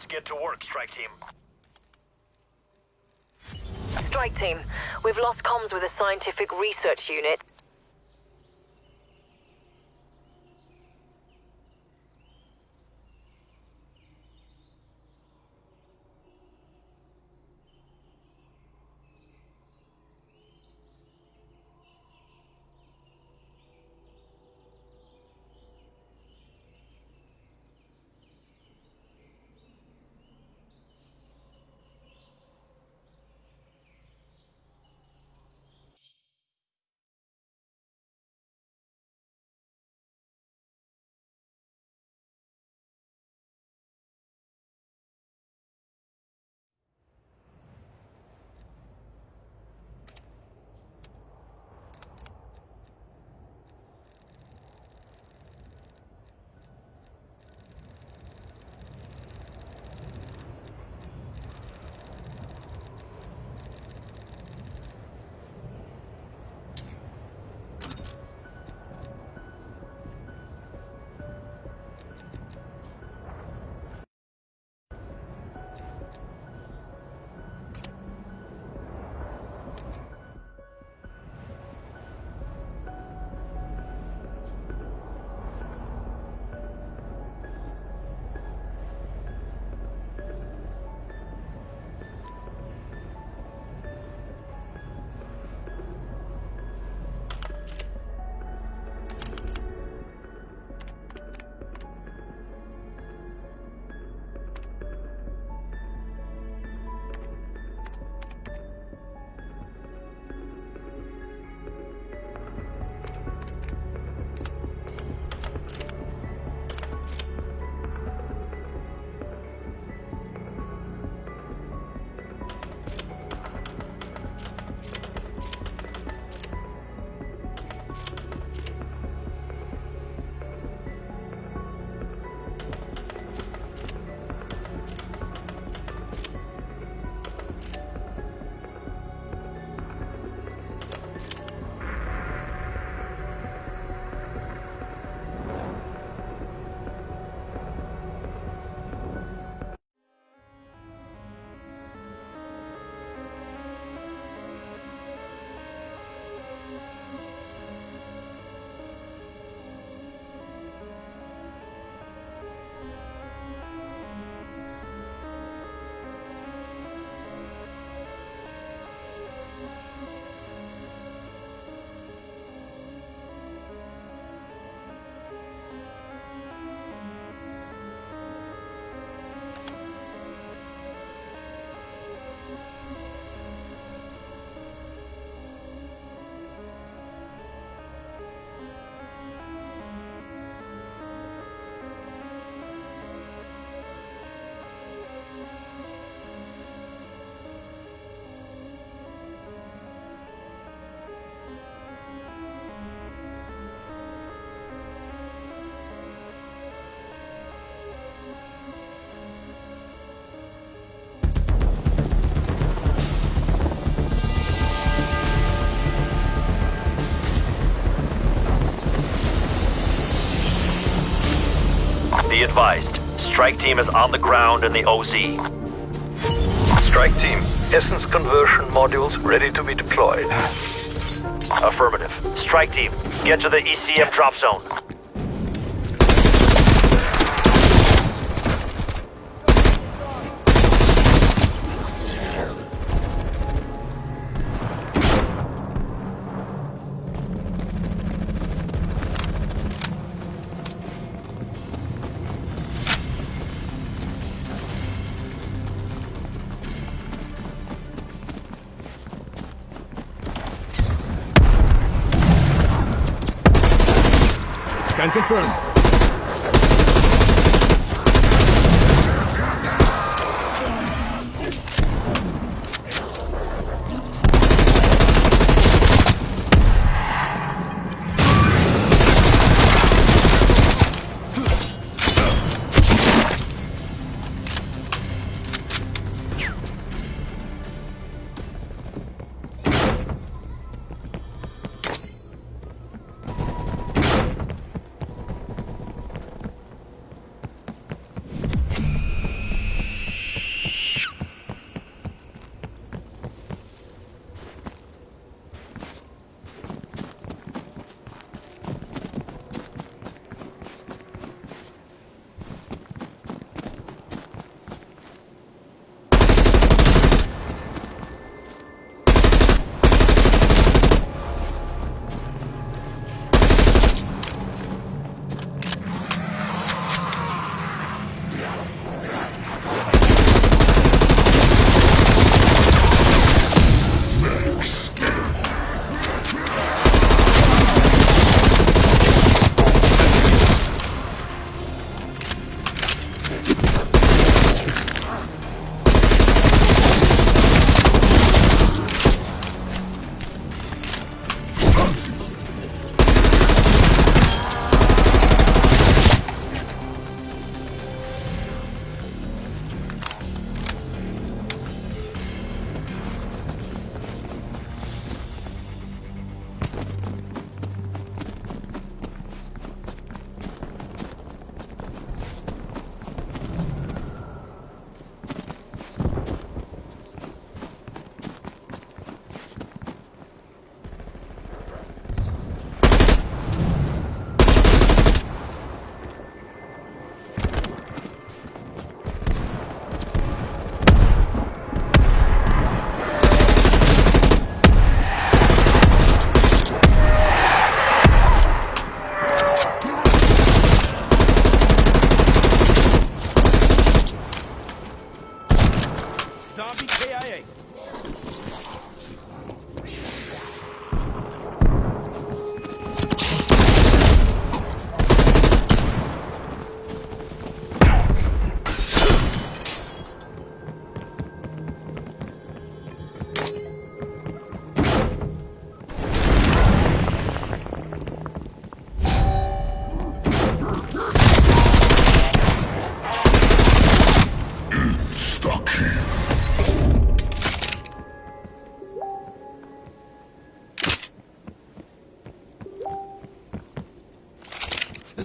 Let's get to work, strike team. Strike team, we've lost comms with a scientific research unit. Advised, strike team is on the ground in the OZ. Strike team, essence conversion modules ready to be deployed. Affirmative. Strike team, get to the ECM drop zone. Scan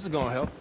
is gonna help.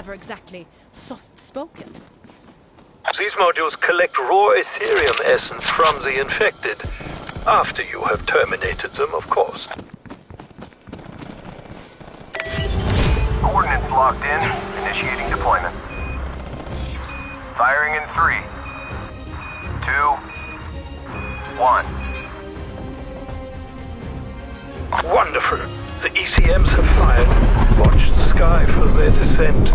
Never exactly soft-spoken. These modules collect raw Aetherium essence from the infected. After you have terminated them, of course. Coordinates locked in. Initiating deployment. Firing in three, two, one. Wonderful. The ECMs have fired. Watch the sky for their descent.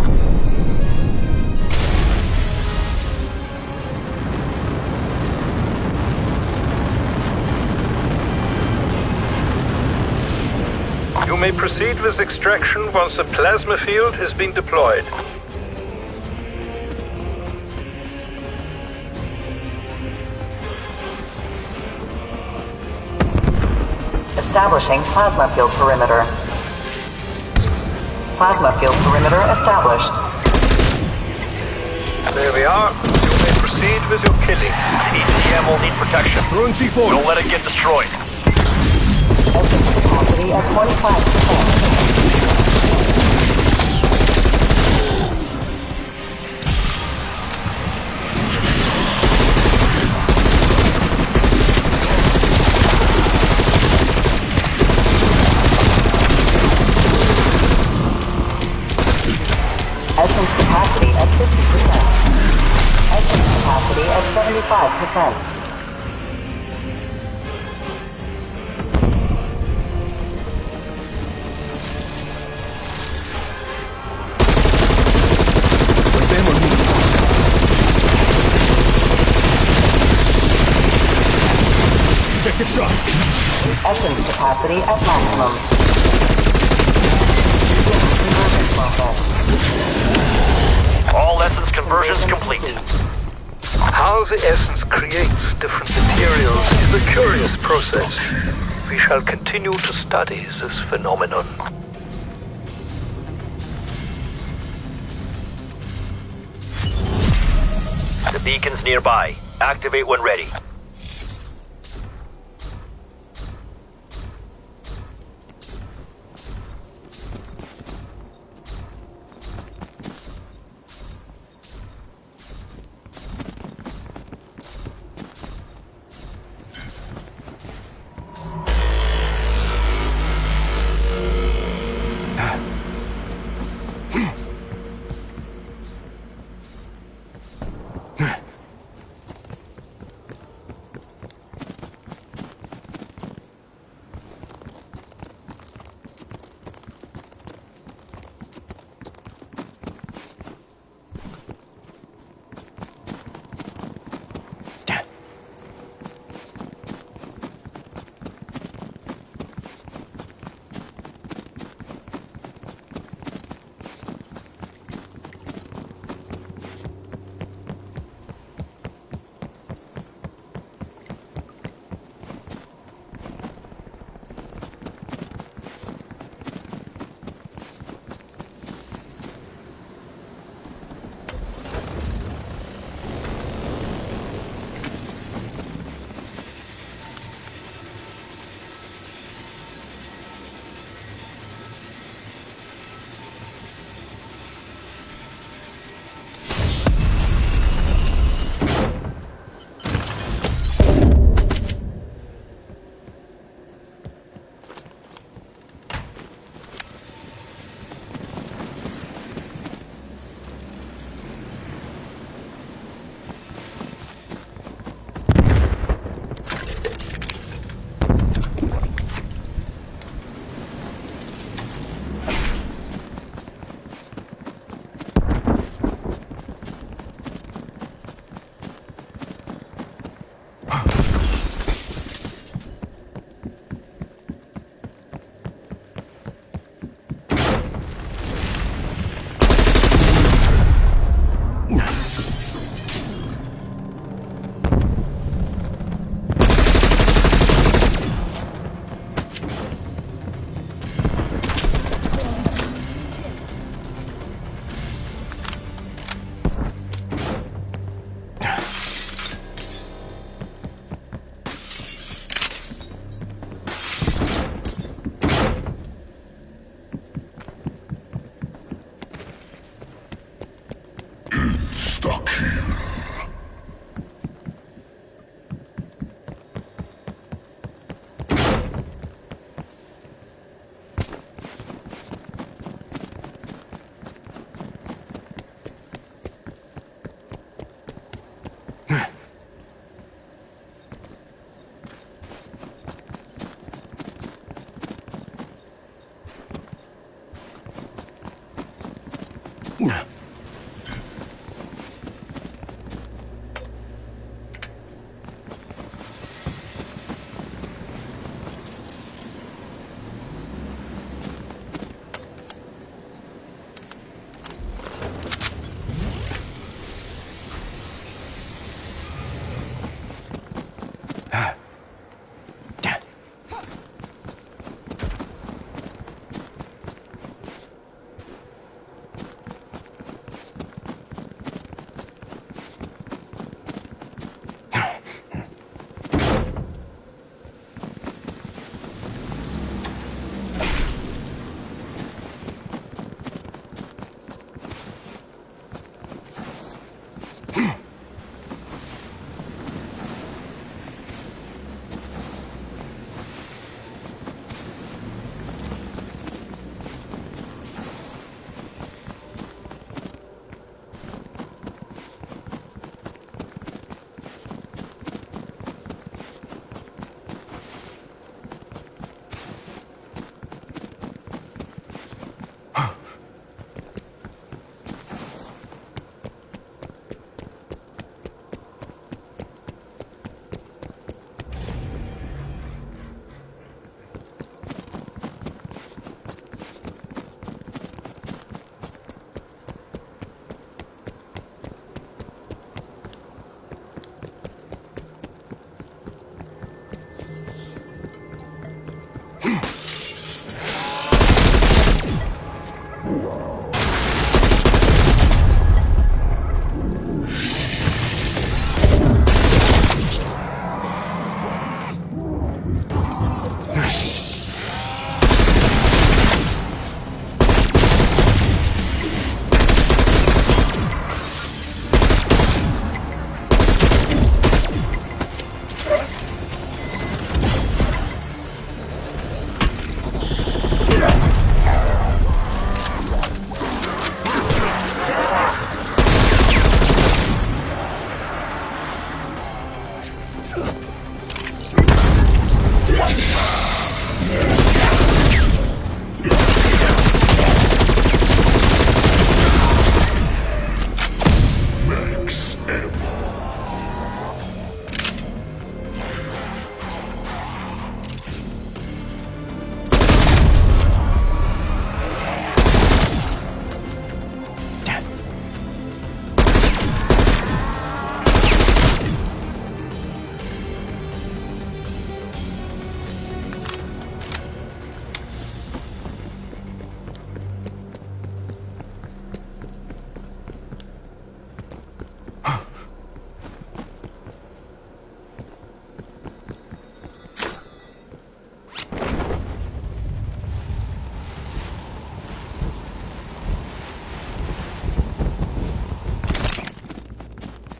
You may proceed with extraction once the plasma field has been deployed. Establishing plasma field perimeter. Plasma field perimeter established. There we are. You may proceed with your killing. ECM will need protection. Throwing C4. Don't let it get destroyed. Essence capacity at 25%. At 50%. Essence capacity at 75%. Where's the ammo unit? Objective shot. Essence capacity at maximum. The essence creates different materials is a curious process. We shall continue to study this phenomenon. The beacon's nearby. Activate when ready.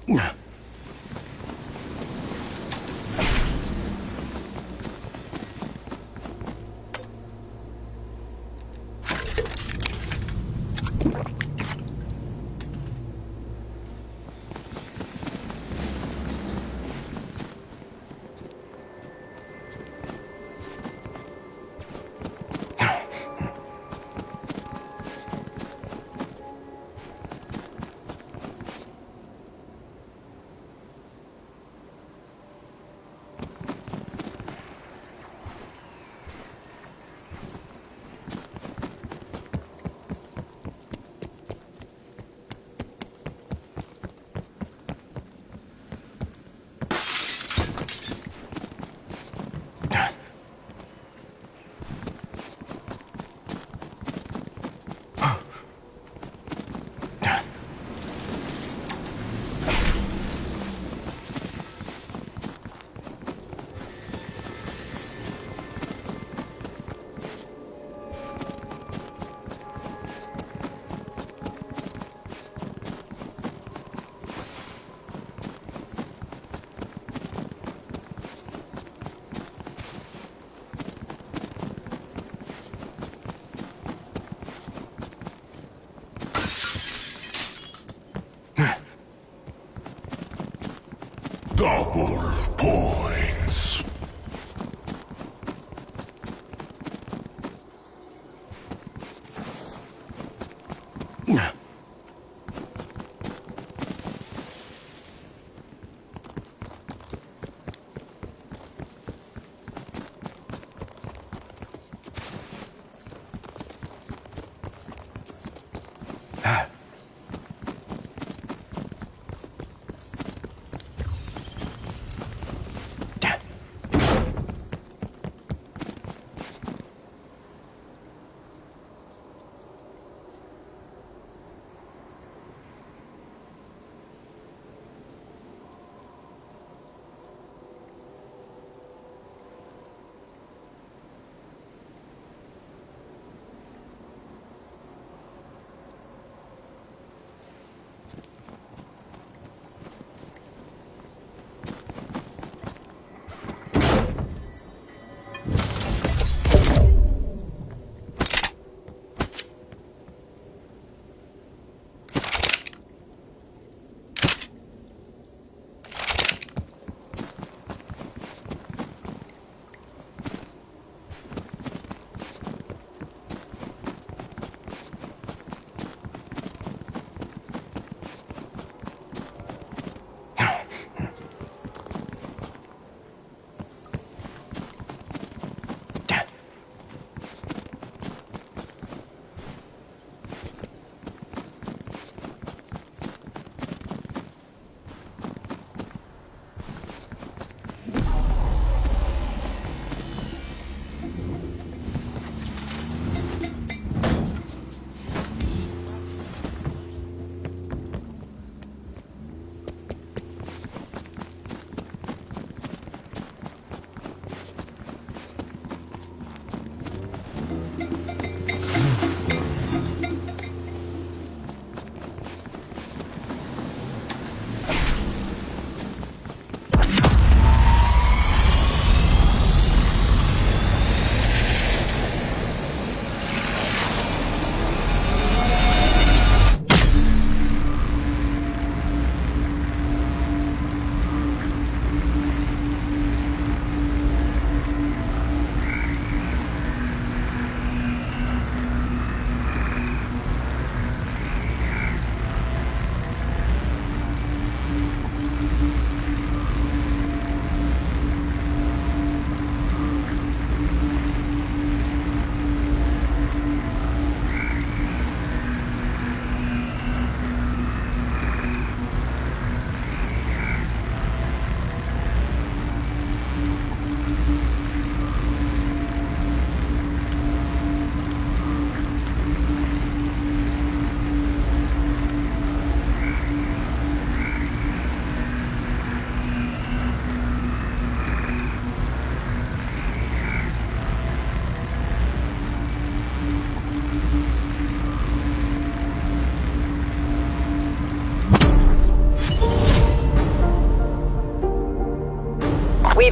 嗯。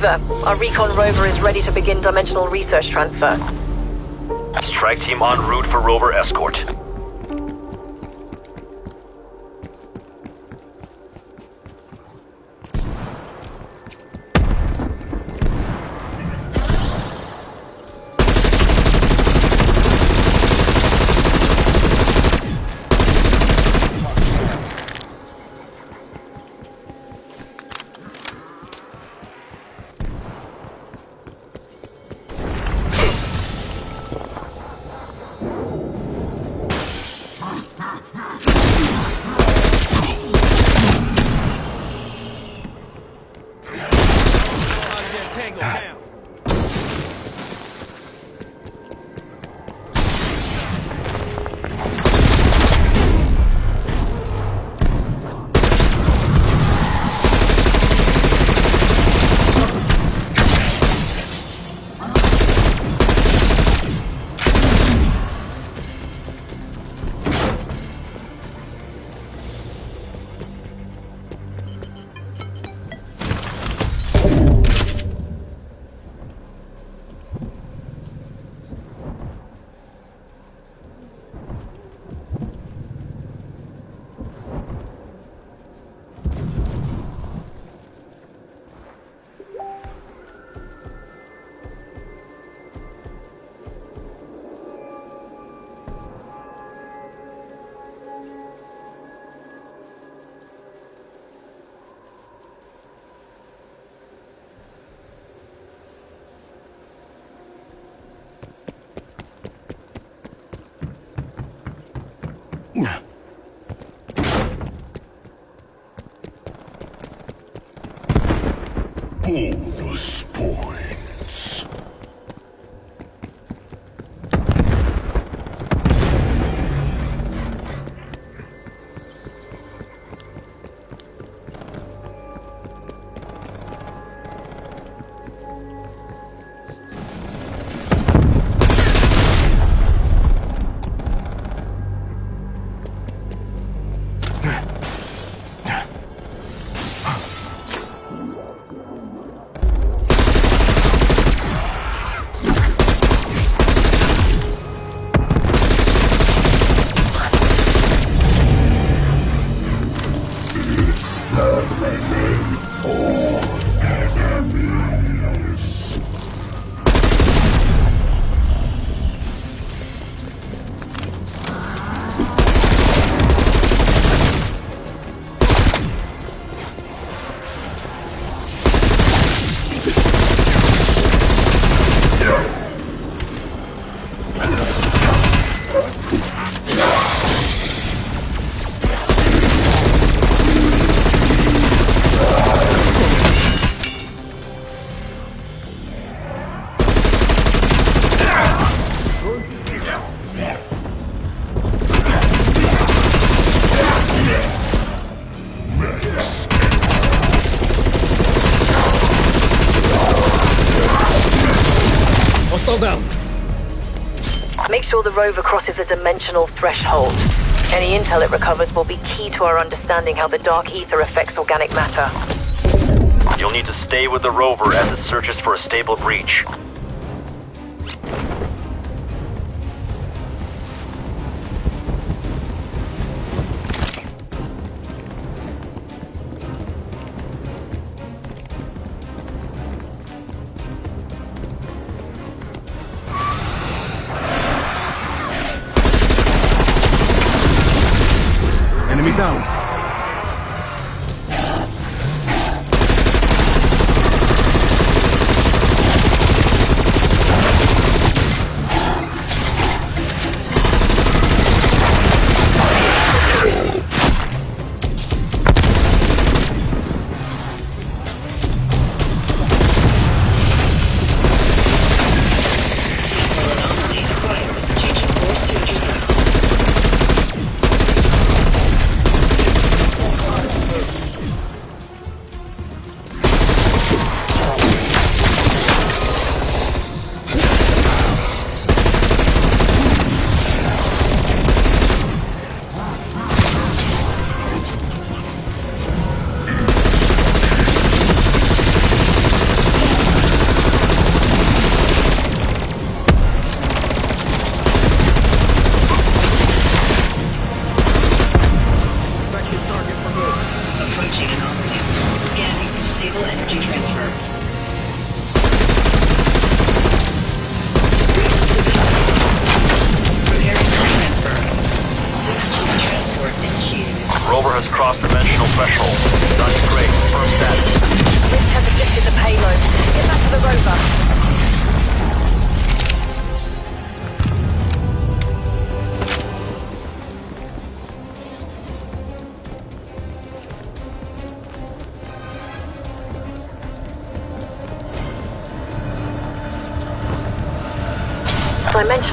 Weaver, our recon rover is ready to begin dimensional research transfer. Strike team en route for rover escort. Make sure the rover crosses a dimensional threshold. Any intel it recovers will be key to our understanding how the dark Aether affects organic matter. You'll need to stay with the rover as it searches for a stable breach.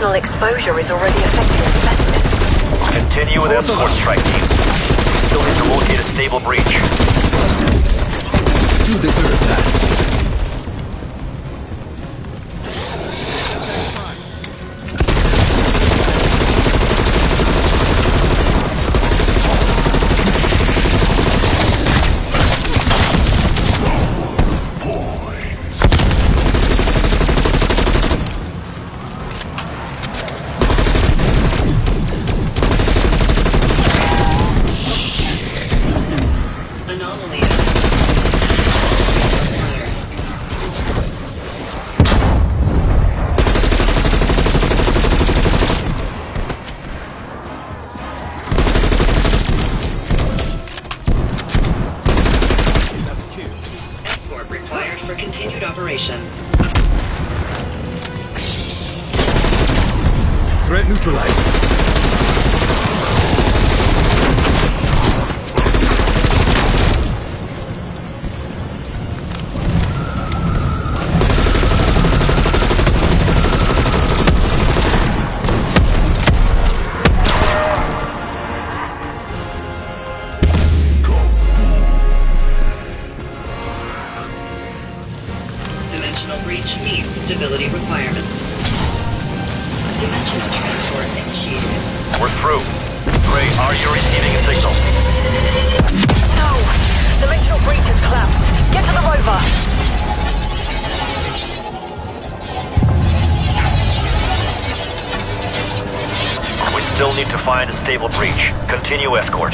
Dimensional exposure is already find a stable breach. Continue escort.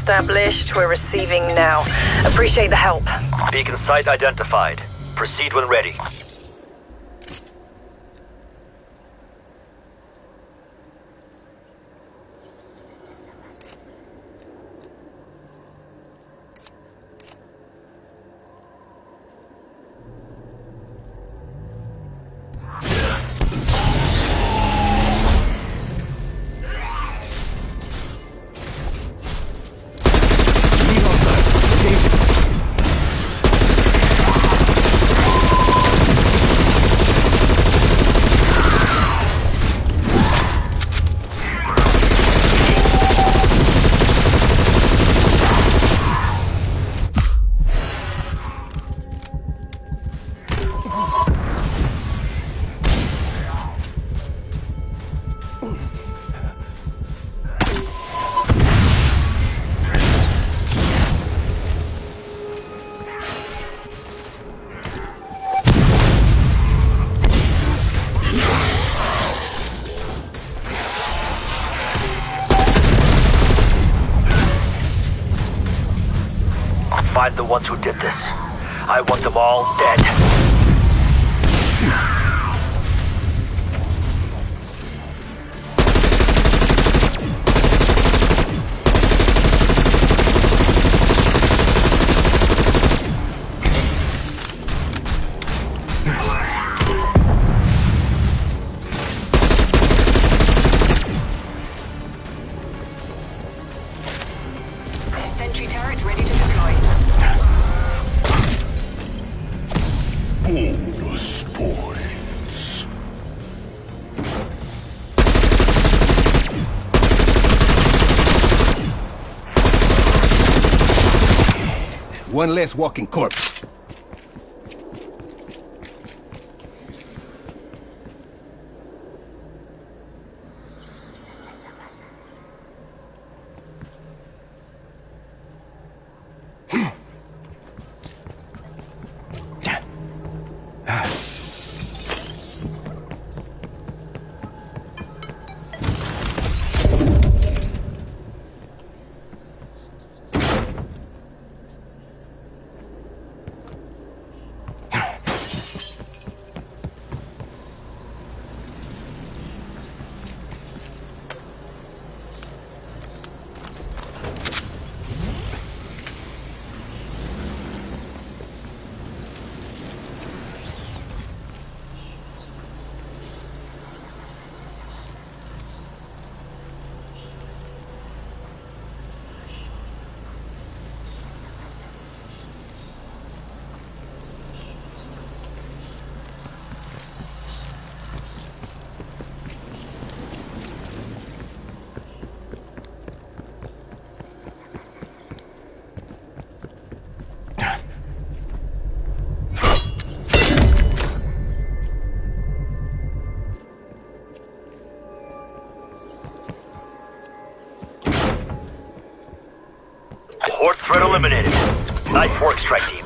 established. We're receiving now. Appreciate the help. Beacon site identified. Proceed when ready. one less walking corpse. Eliminated. Nice work, strike team.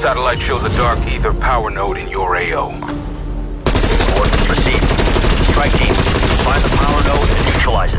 Satellite shows a dark Aether power node in your AO. Orders received. Strike team, find the power node and neutralize it.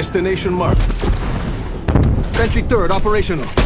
Destination marked. Sentry third operational.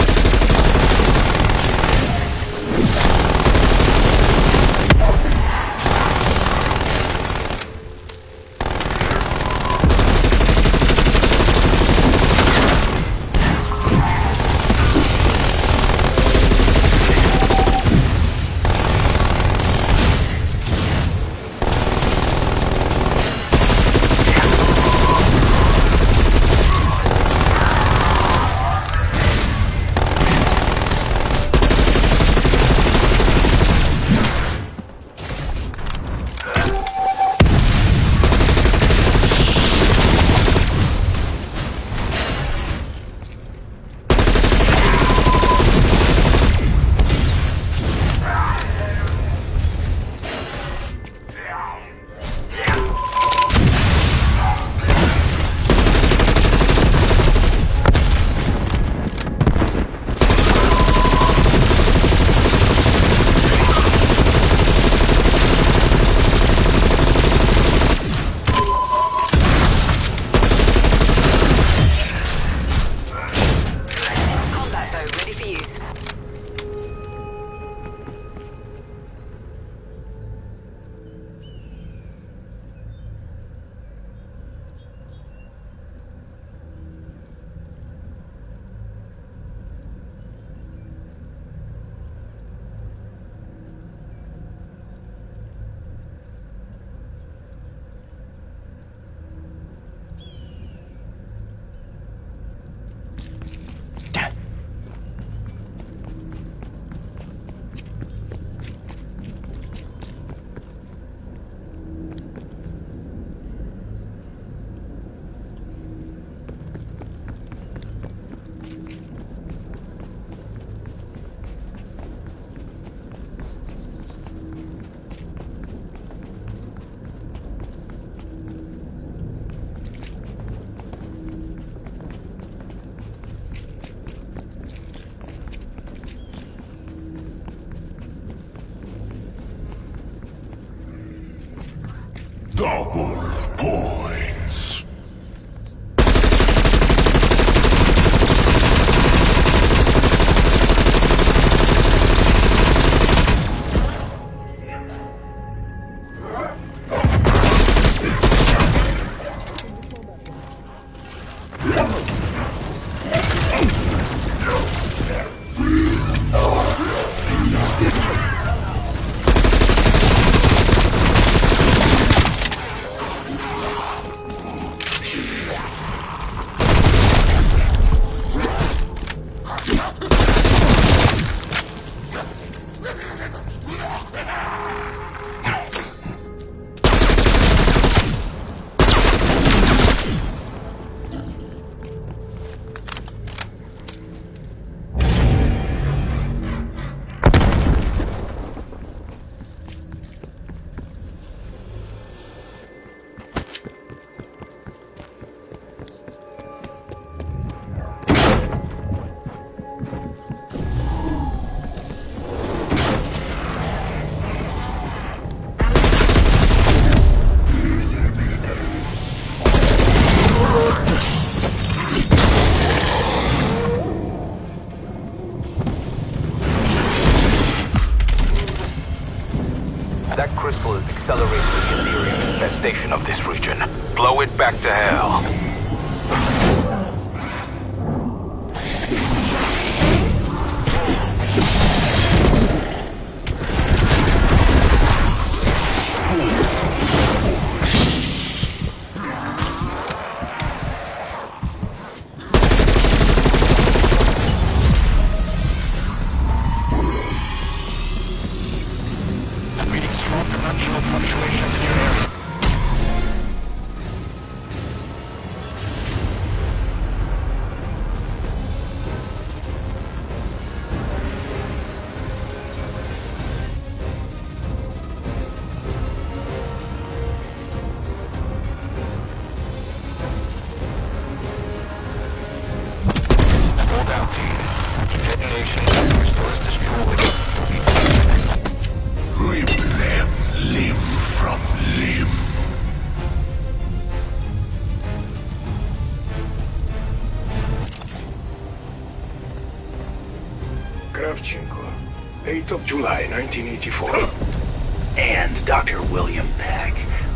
July, 1984. And Dr. William Peck,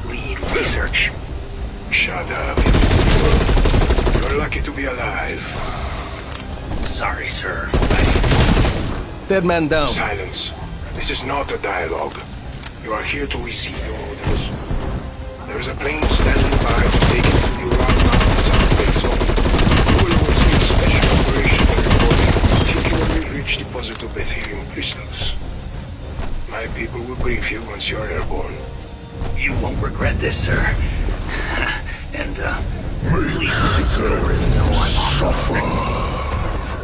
lead research. Shut up. You're lucky to be alive. Sorry, sir. Dead man down. Silence. This is not a dialogue. You are here to receive your orders. There is a plane standing by to take you to the Ural Mountains outbreak zone. You will oversee a special operation by reporting a particularly rich deposit of Aetherium crystals. People will brief you once you are airborne. You won't regret this, sir. and, uh, please let know I'm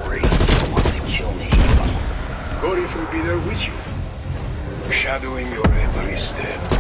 Worry, he wants to kill me. Gorif will be there with you, shadowing your every step.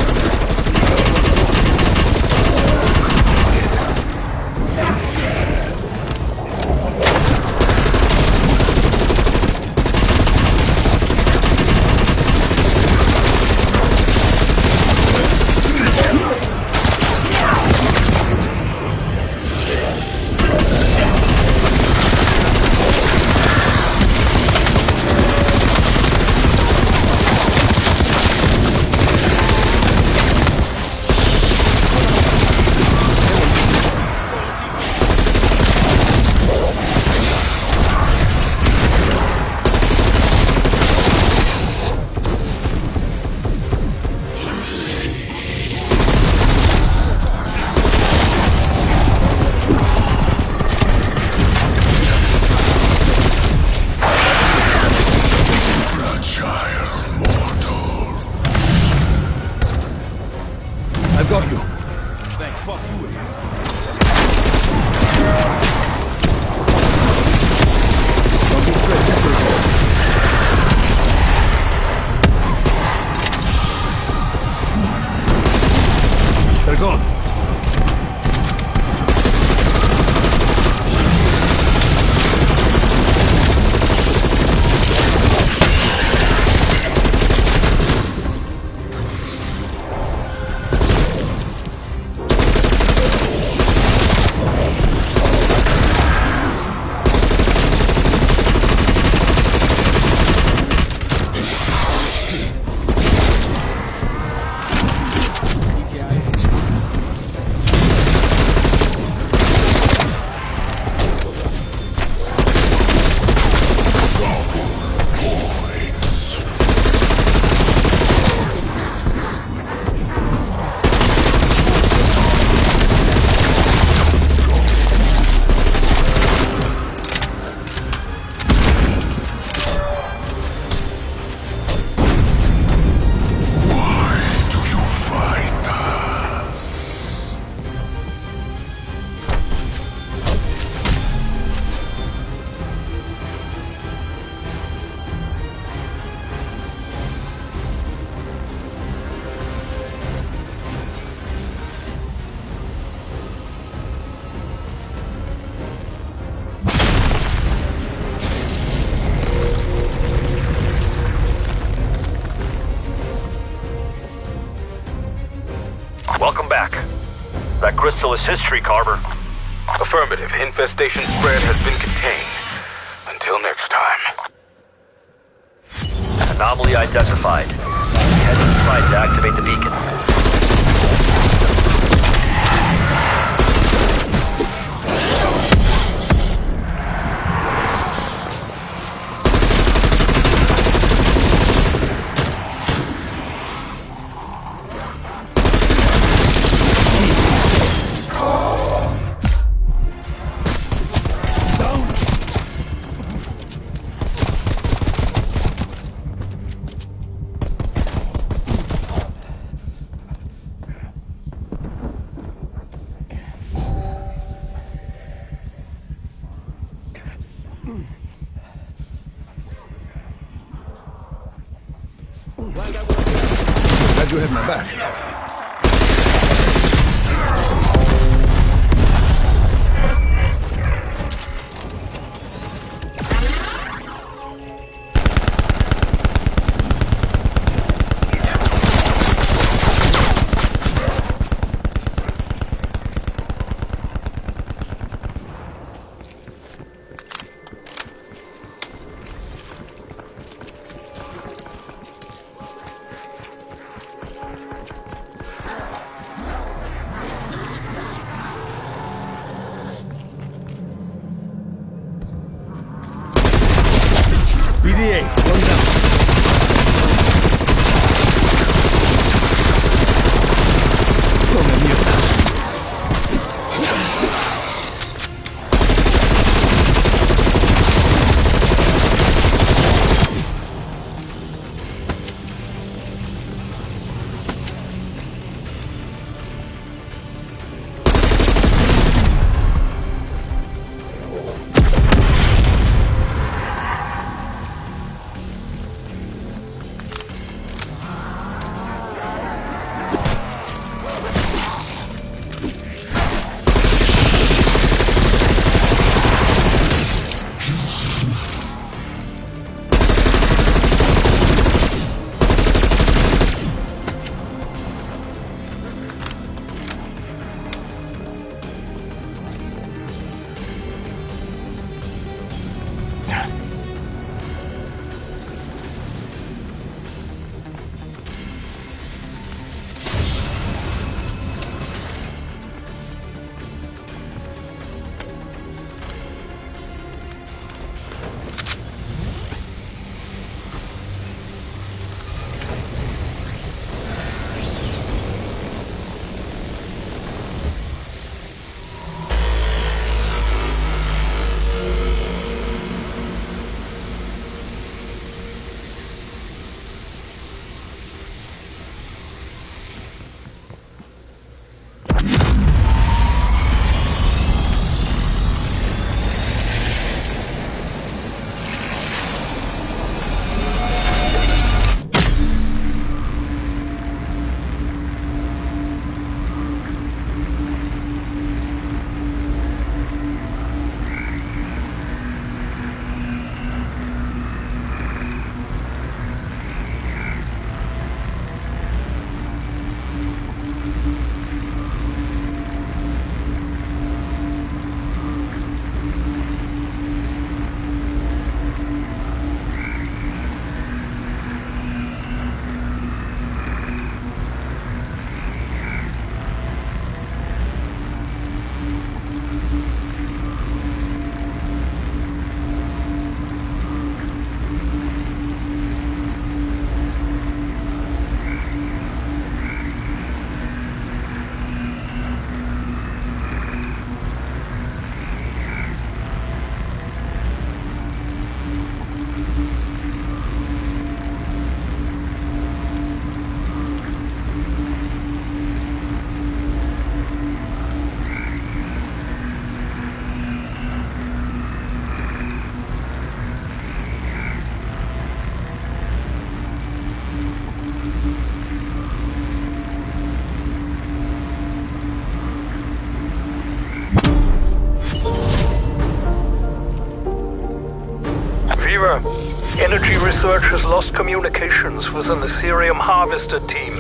Research has lost communications with an Aetherium Harvester team.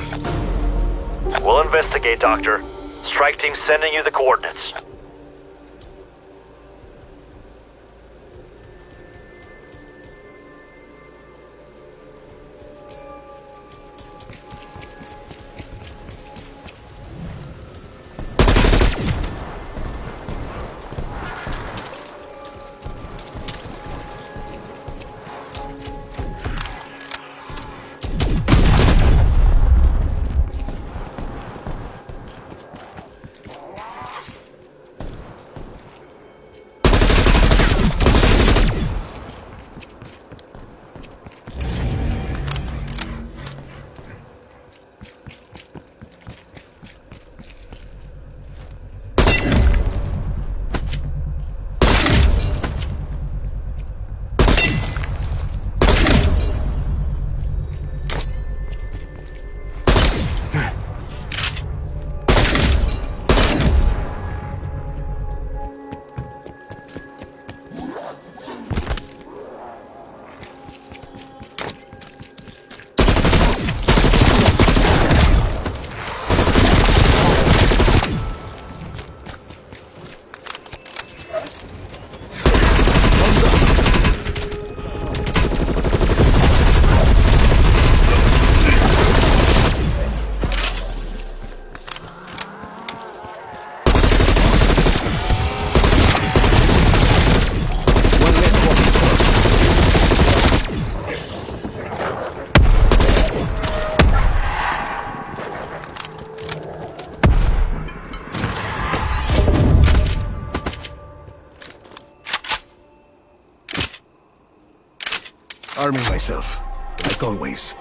We'll investigate, Doctor. Strike team sending you the coordinates. Arming myself, like always.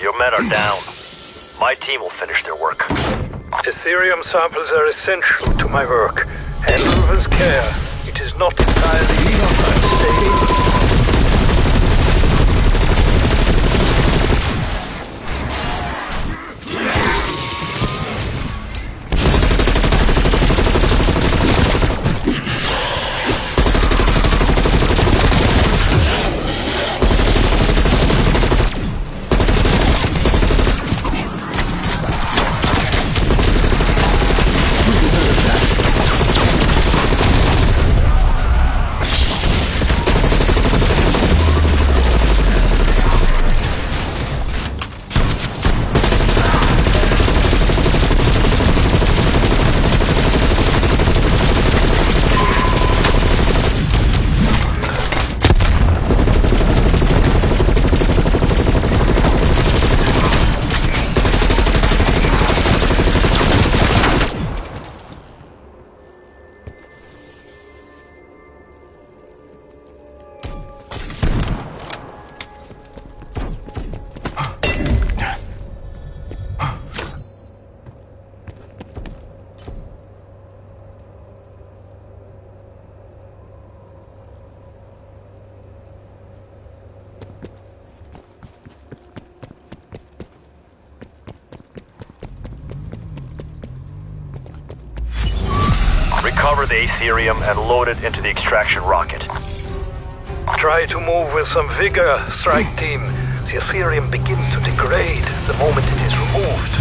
Your men are down. My team will finish their work. Aetherium samples are essential to my work. Handle with care. It is not entirely unstable. the it into the extraction rocket. Try to move with some vigor, strike team. The Aetherium begins to degrade the moment it is removed.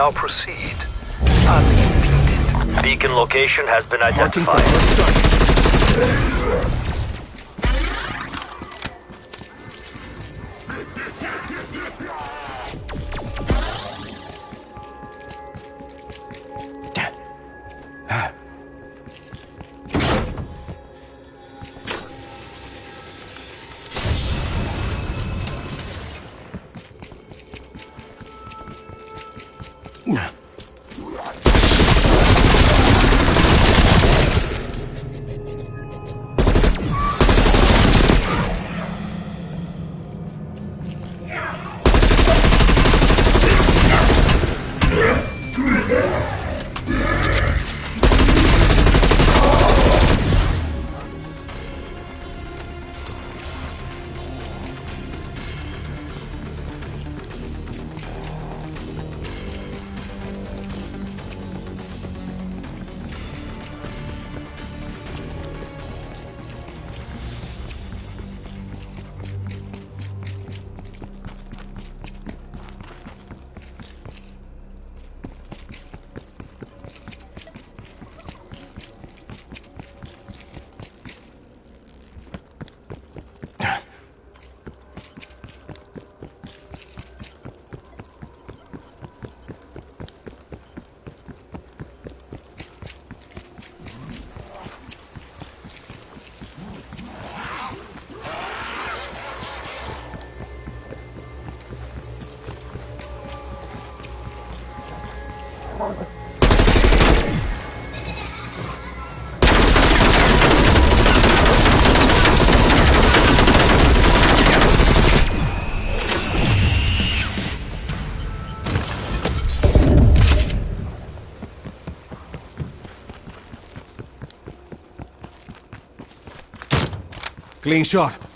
Now proceed unimpeded. Beacon location has been identified. Clean shot.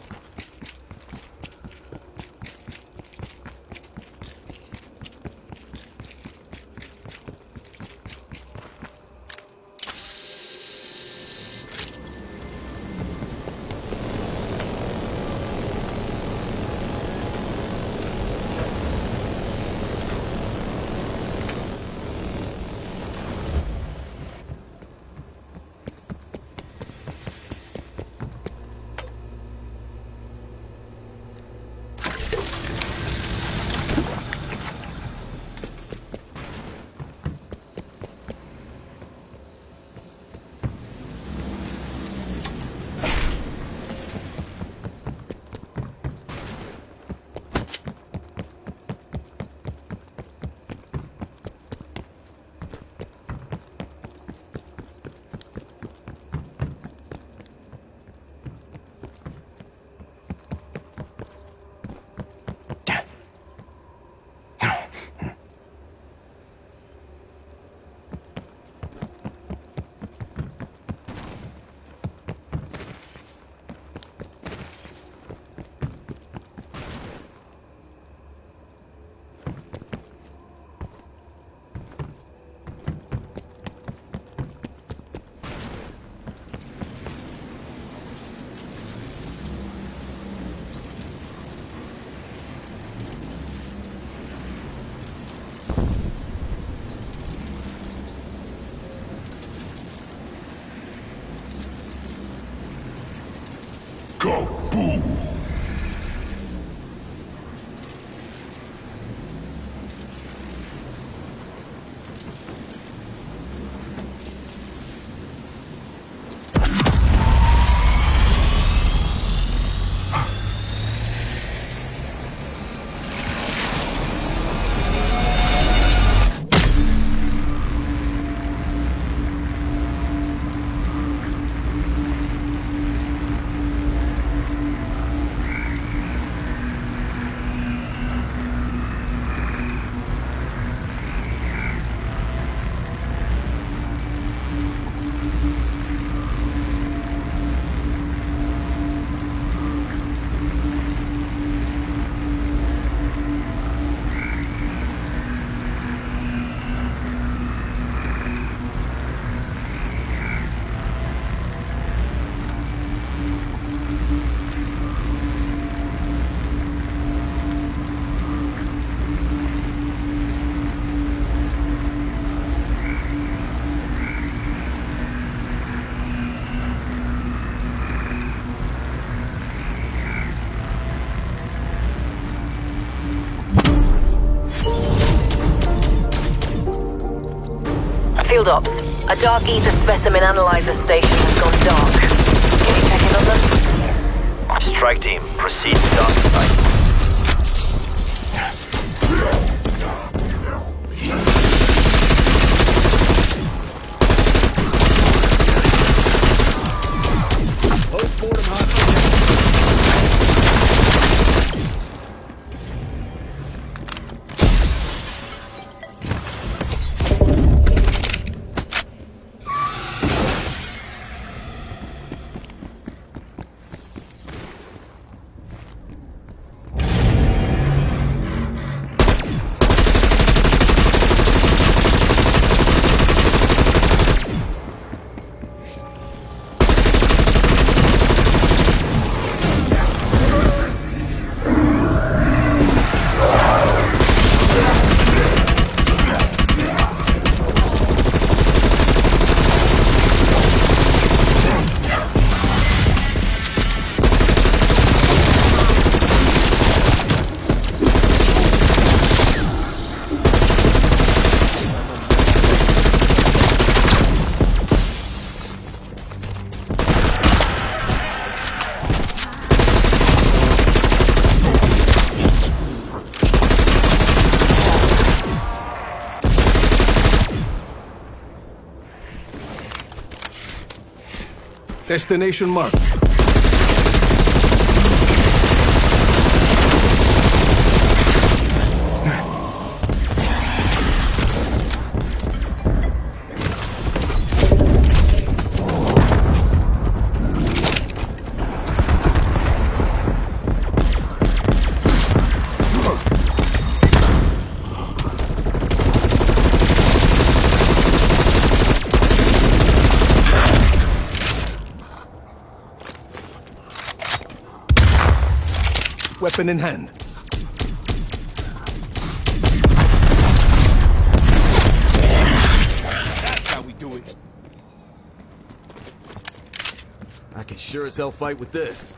Field Ops, a Dark Aether specimen analyzer station has gone dark. Can you check in on them? Strike team, proceed to dark site. Destination marked. Weapon in hand. That's how we do it. I can sure as hell fight with this.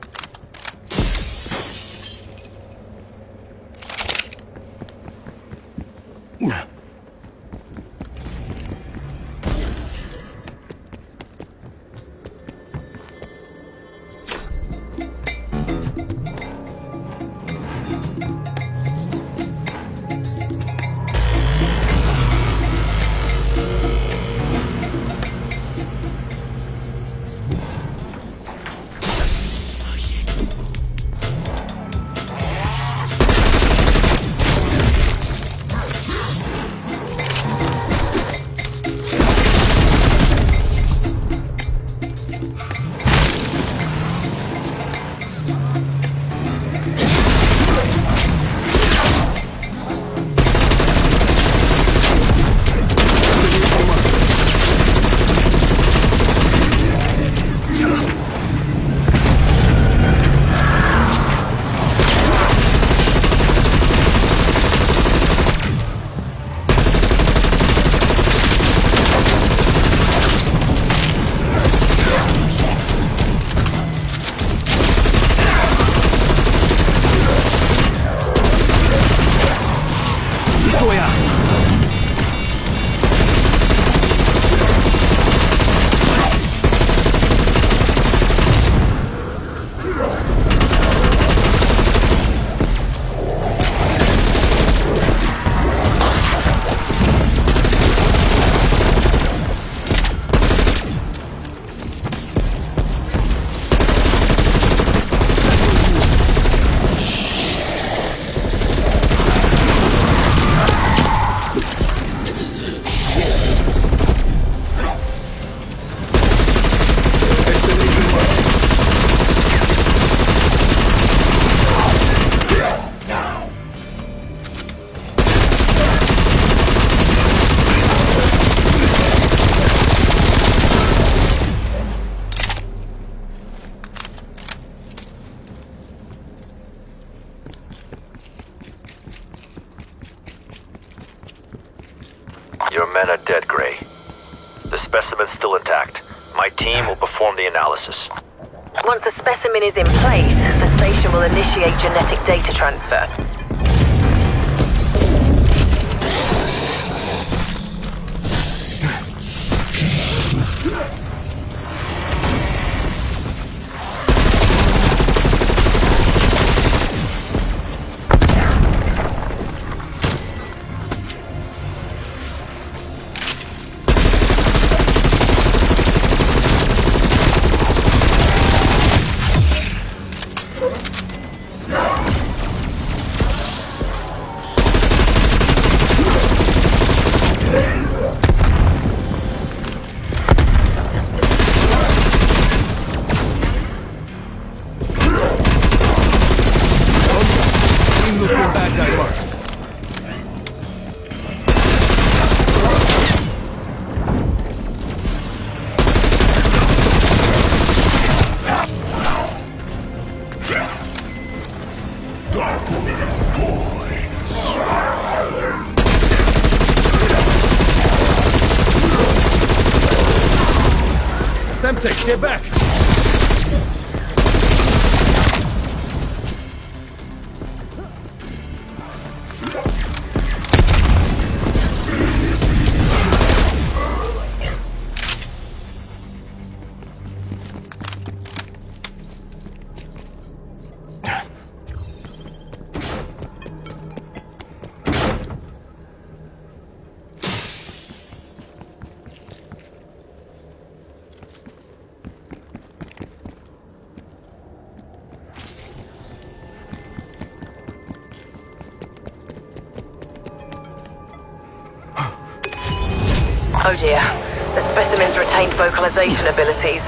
Abilities.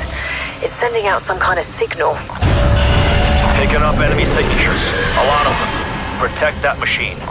It's sending out some kind of signal. Picking up enemy signatures. A lot of them. Protect that machine.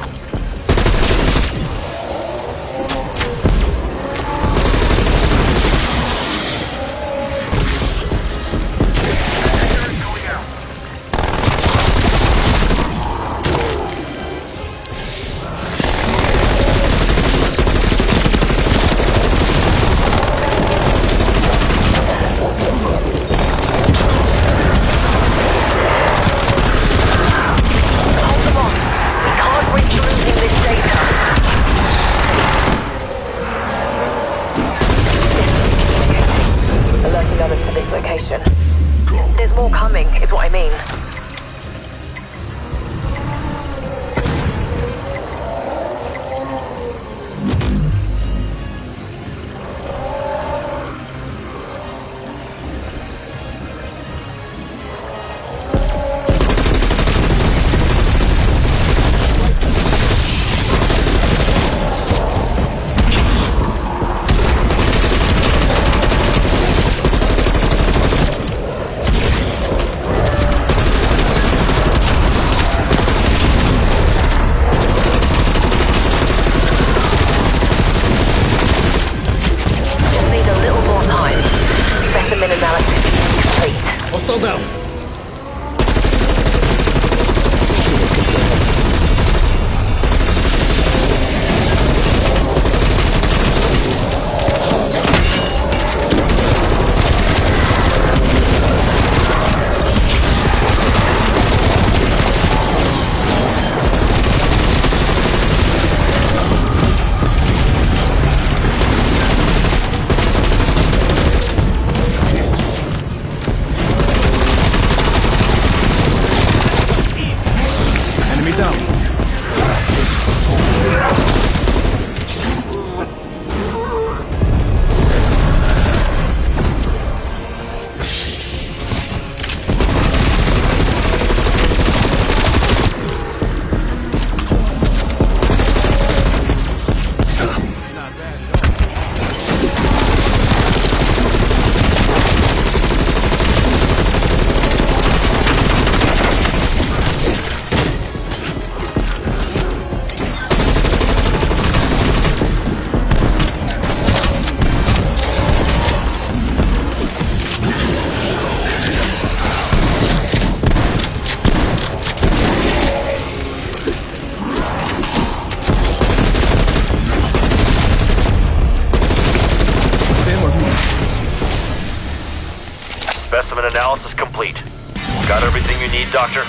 Doctor?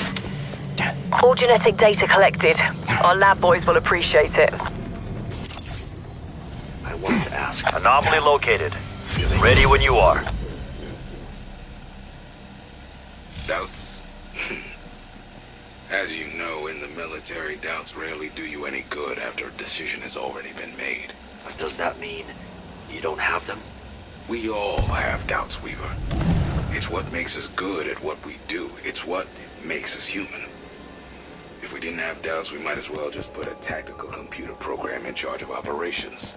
All genetic data collected. Our lab boys will appreciate it. I want to ask. Anomaly located. Ready when you are. Doubts? As you know, in the military, doubts rarely do you any good after a decision has already been made. But does that mean you don't have them? We all have doubts, Weaver. It's what makes us good at what we do. It's what makes us human. If we didn't have doubts, we might as well just put a tactical computer program in charge of operations.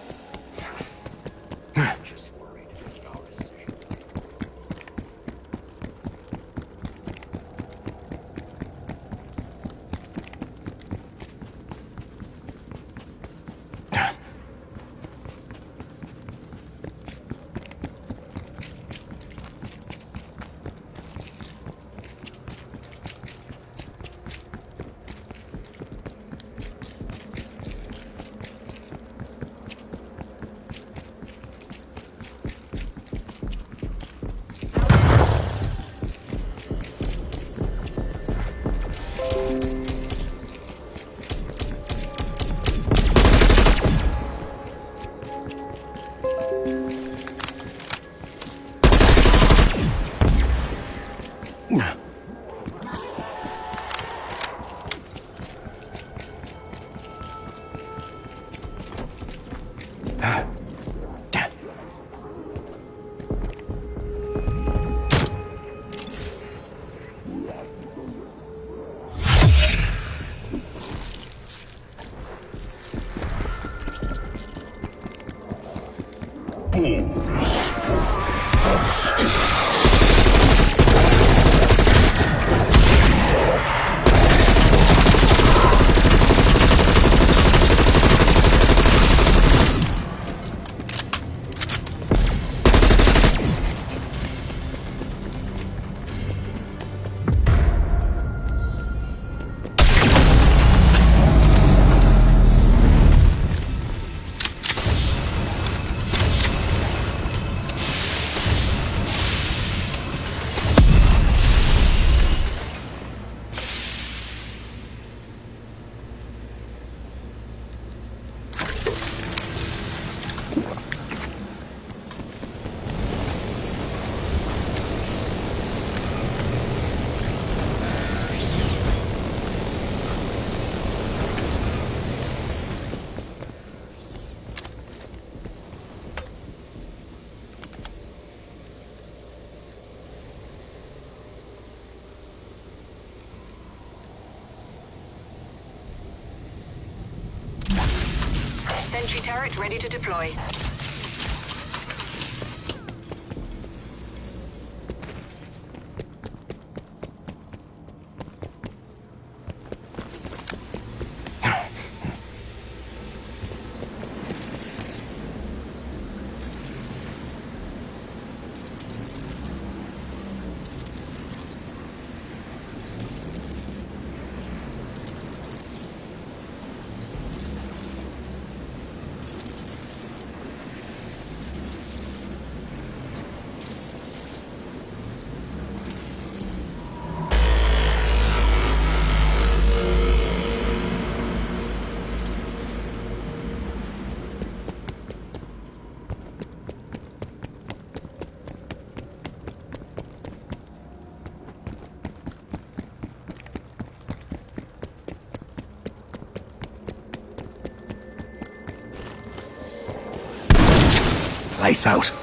Ready to deploy. Lights out.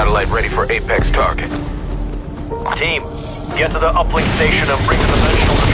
Satellite ready for Apex target. Team, get to the uplink station and bring the dimensional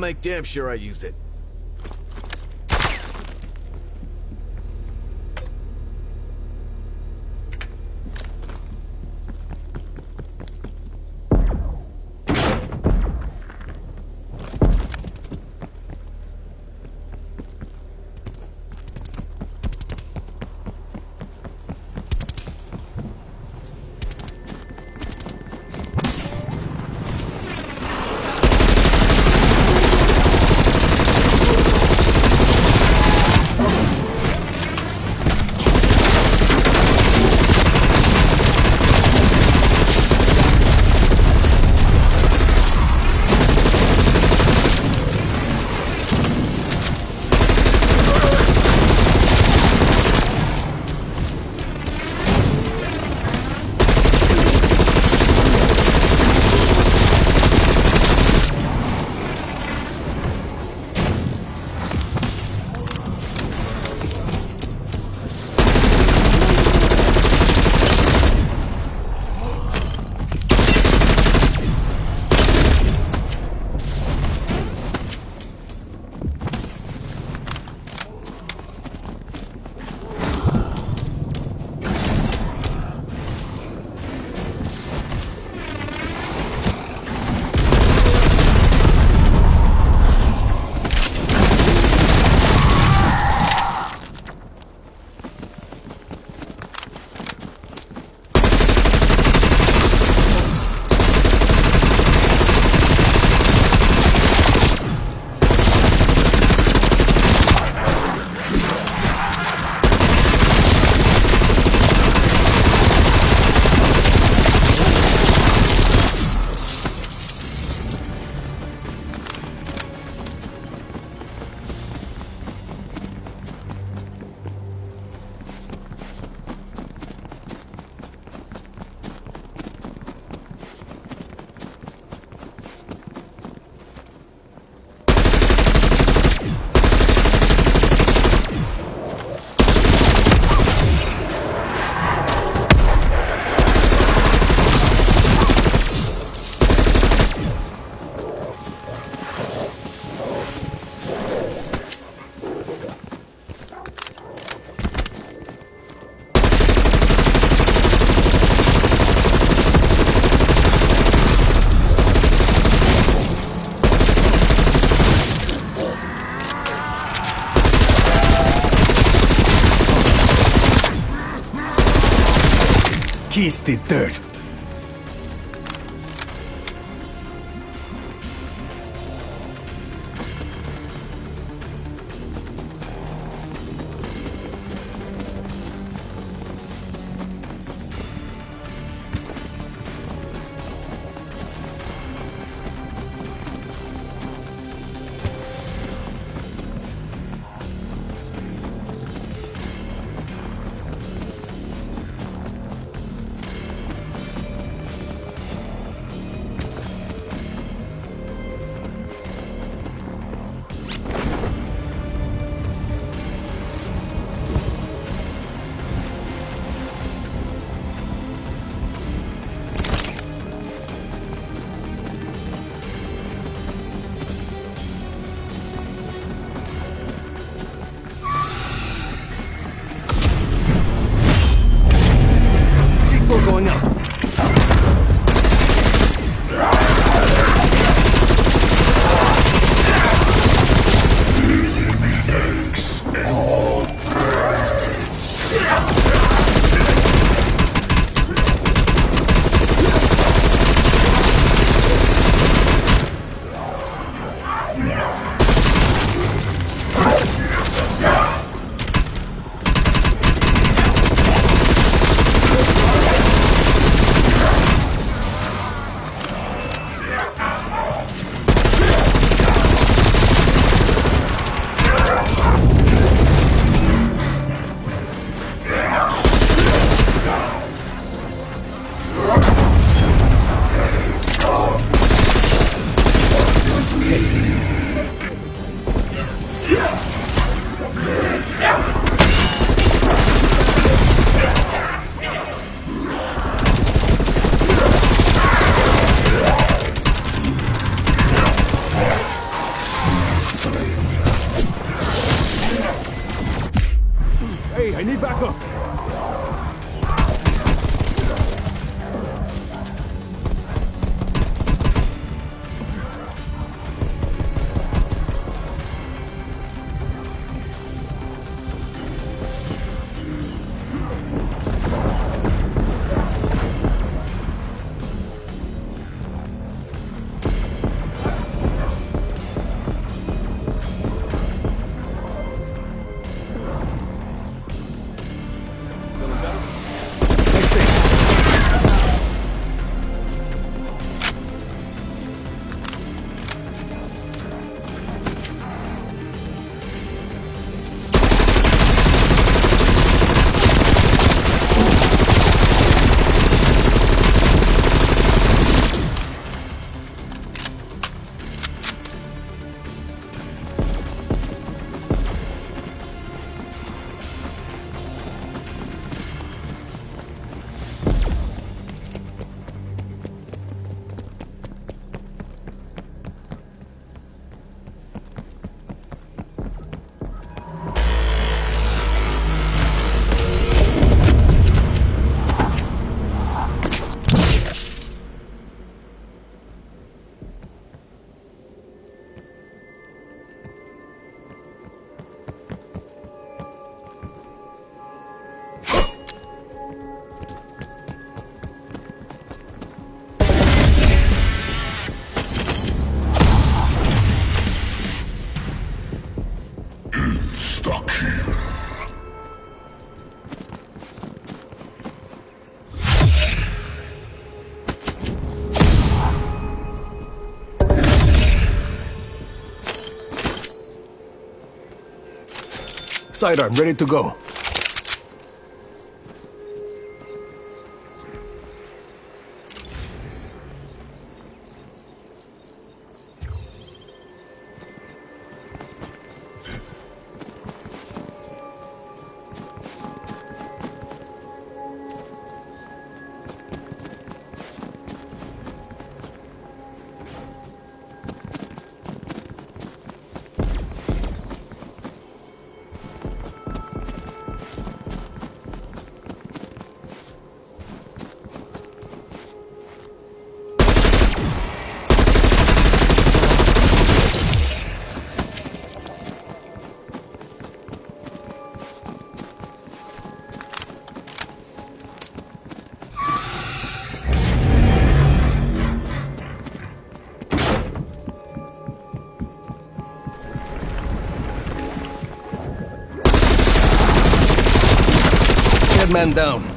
make damn sure I use it. The dirt. Sidearm ready to go. Man down.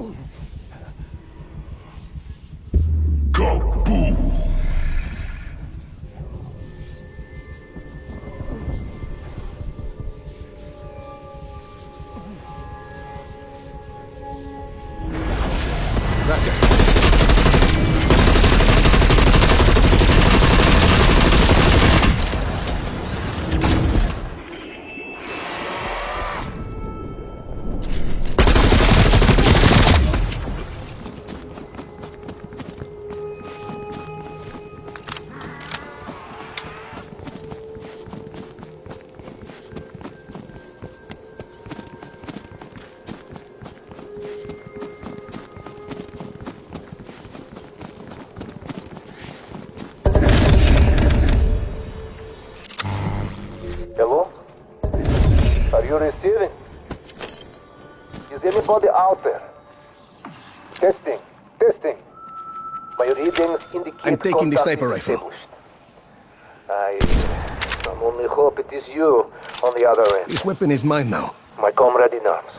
Oh. Taking the sniper rifle. I can only hope it is you on the other end. This weapon is mine now. My comrade in arms.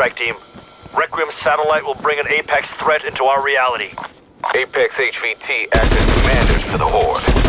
Strike team. Requiem's satellite will bring an Apex threat into our reality. Apex HVT act as commanders for the Horde.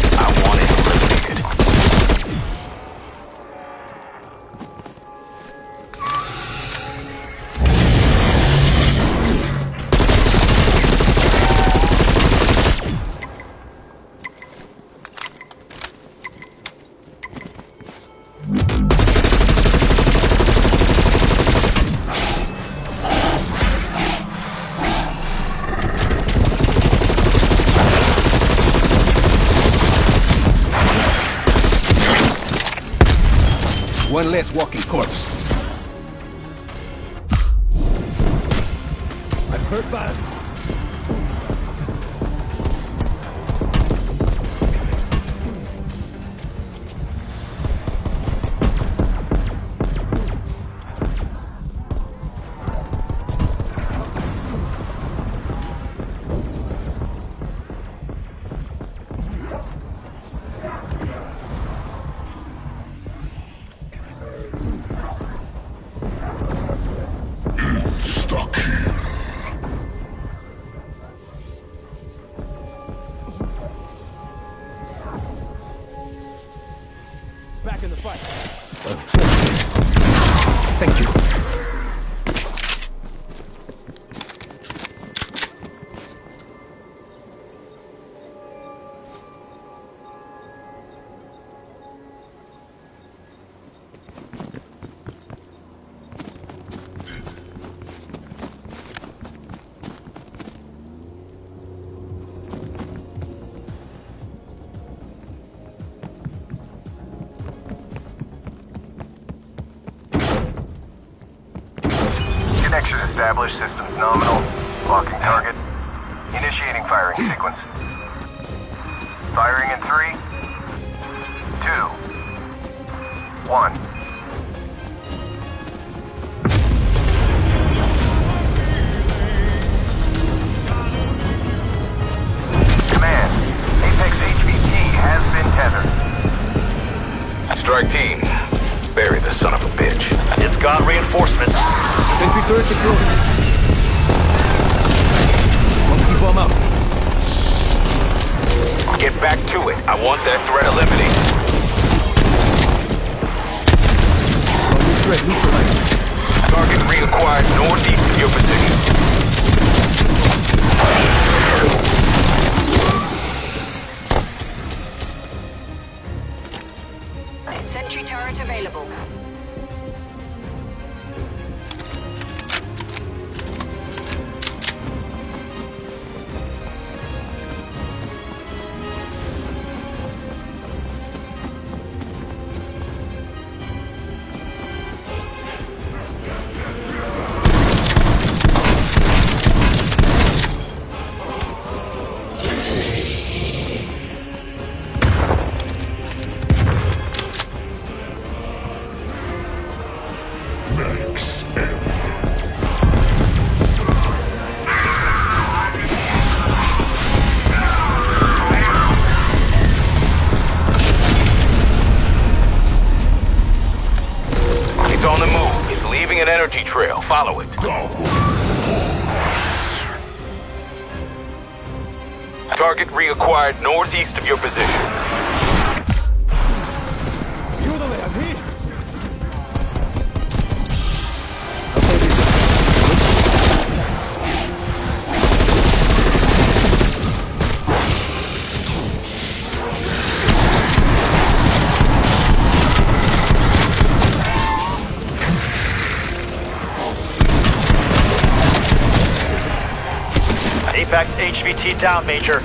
Established. Systems nominal. Sentry turret deployed. Down, Major.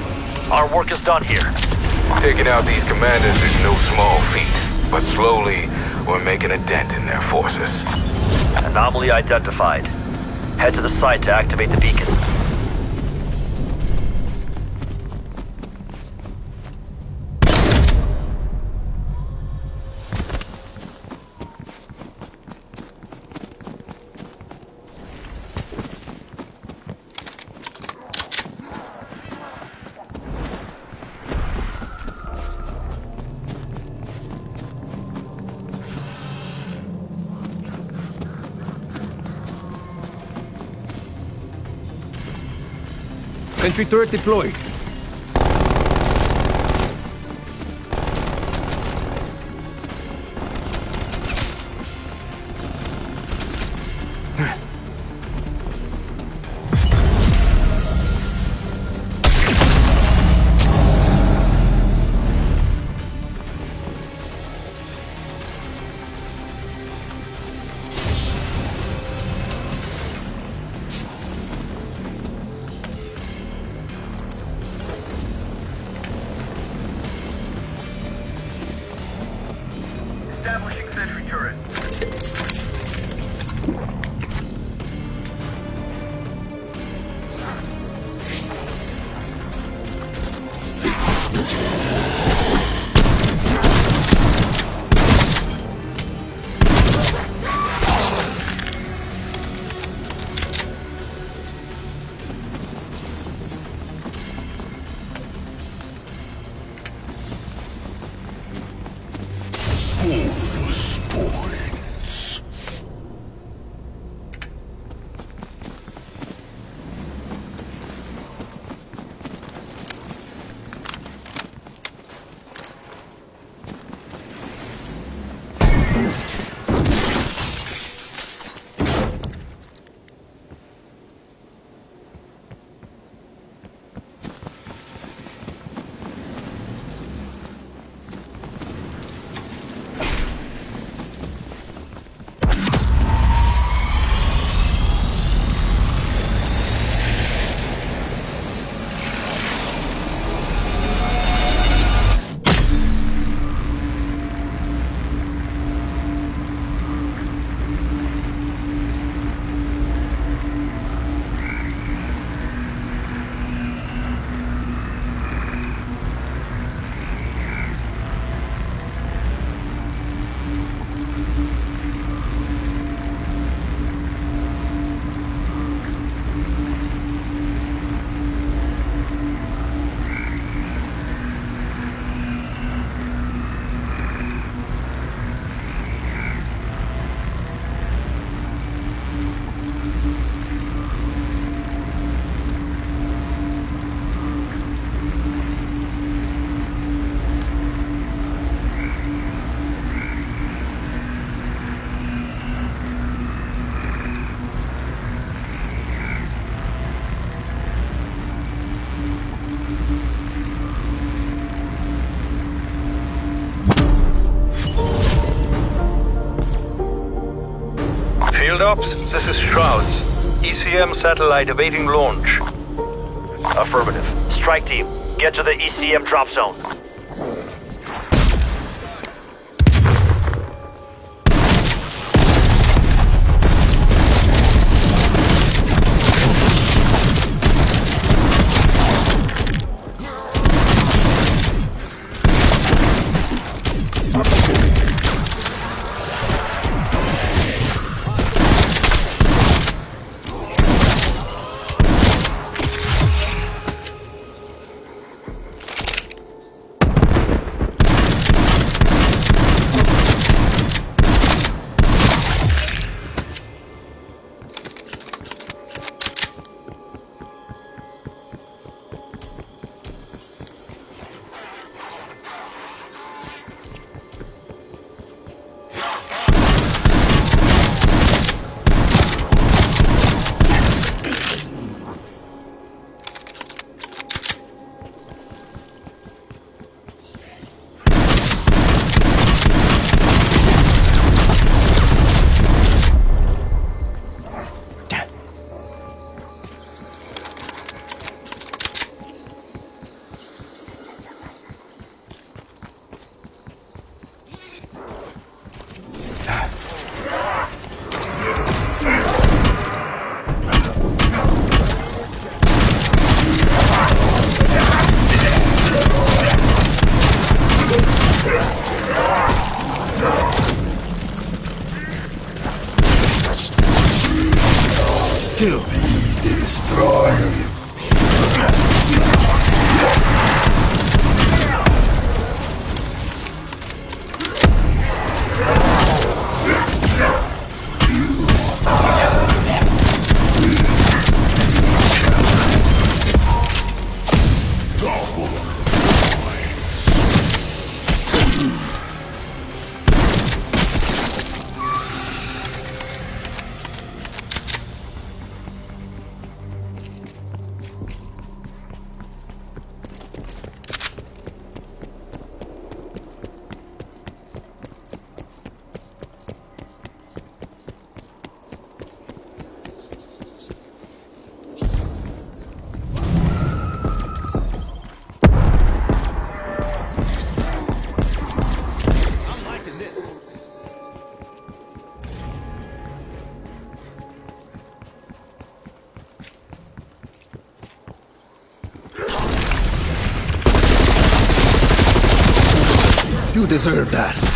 Our work is done here. Taking out these commanders is no small feat, but slowly we're making a dent in their forces. Anomaly identified. Head to the site to activate the beacon. Sentry turret deployed. Ops, this is Strauss. ECM satellite awaiting launch. Affirmative. Strike team, get to the ECM drop zone. You deserve that.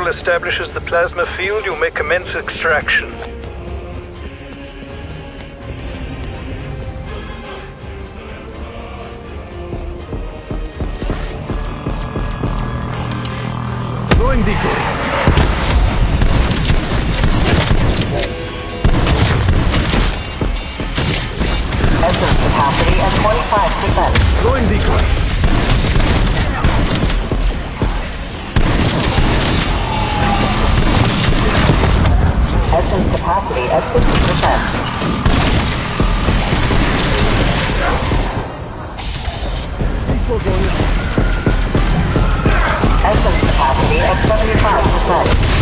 module establishes the plasma field, you may commence extraction. Throwing decoy. Essence capacity at 25%. Throwing decoy. capacity at 50%. Essence capacity at 75%.